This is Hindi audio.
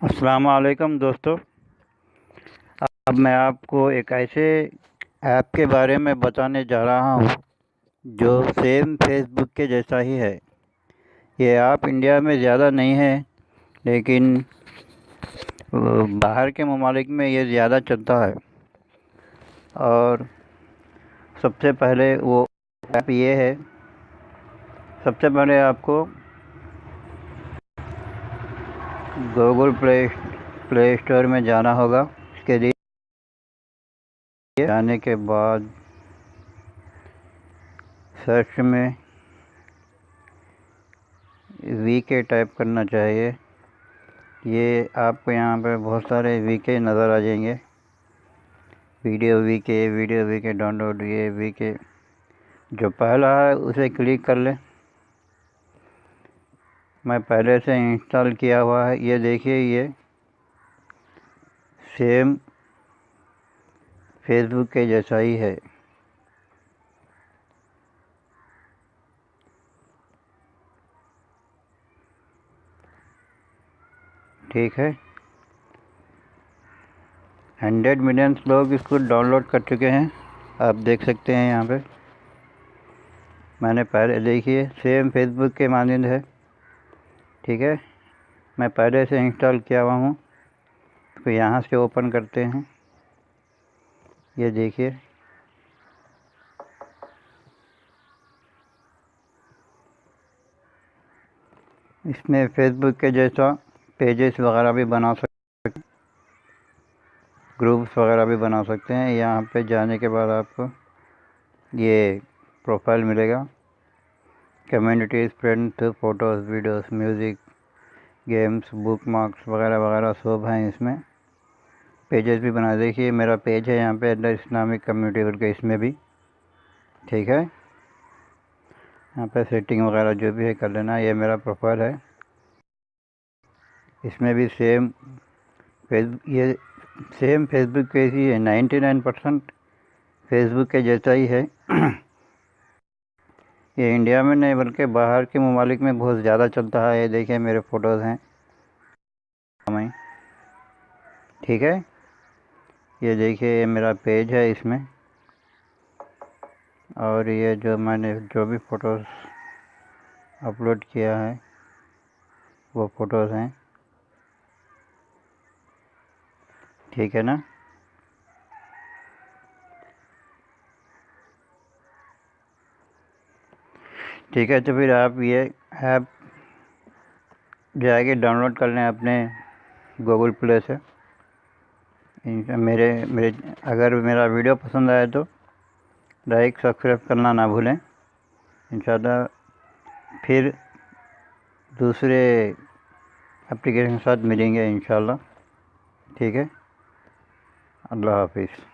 अस्सलाम दोस्तों। अब मैं आपको एक ऐसे ऐप के बारे में बताने जा रहा हूँ, जो सेम फेसबुक के जैसा ही है। ये ऐप इंडिया में ज़्यादा नहीं है, लेकिन बाहर के ममालिक में ये ज़्यादा चलता है। और सबसे पहले वो ऐप ये है, सबसे पहले आपको गूगल प्ले प्ले स्टोर में जाना होगा। इसके लिए जाने के बाद सर्च में वी के टाइप करना चाहिए। ये आपको यहाँ पे बहुत सारे वी के नज़र आ जाएँगे। Video V K video V K download ये वी के जो पहला है, उसे क्लिक कर लें। मैं पहले से इंस्टॉल किया हुआ है। ये देखिए, ये सेम फेसबुक के जैसा ही है। ठीक है। हंड्रेड मिलियंस लोग इसको डाउनलोड कर चुके हैं। आप देख सकते हैं यहाँ पे। मैंने पहले देखिए, सेम फेसबुक के मानंद है। ठीक है? मैं पहले से इंस्टॉल किया हुआ हूँ। तो यहाँ से ओपन करते हैं। ये देखिए। इसमें फेसबुक के जैसा पेजेस वगैरह भी बना सकते ग्रुप्स वगैरह भी बना सकते हैं। यहाँ पे जाने के बाद आपको ये प्रोफ़ाइल मिलेगा। Communities friends photos videos music games bookmarks वगैरह वगैरह, सब हैं इसमें। पेजेस भी बना देखिए, मेरा पेज है यहाँ पे अंदर इस्लामिक कम्युनिटी करके इसमें भी। ठीक है? यहाँ पे सेटिंग वगैरह जो भी है कर लेना, ये मेरा प्रोफ़ाइल है। इसमें भी सेम फेसबुक ये सेम फेसबुक के ही है। नाइन्टी नाइन परसेंट फेसबुक के जैसा ही है। ये इंडिया में नहीं, बल्कि बाहर के ममालिक में बहुत ज़्यादा चलता है। ये देखिए मेरे फ़ोटोज़ हैं। ठीक है? ये देखिए, ये मेरा पेज है इसमें। और ये जो मैंने जो भी फ़ोटोज़ अपलोड किया है, वो फ़ोटोज़ हैं। ठीक है ना? ठीक है तो फिर आप ये ऐप जाके डाउनलोड कर लें अपने गूगल प्ले से। मेरे मेरे, अगर मेरा वीडियो पसंद आए तो लाइक सब्सक्राइब करना ना भूलें। इन फिर दूसरे एप्लीकेशन के साथ मिलेंगे इन ठीक है? अल्लाह हाफिज़।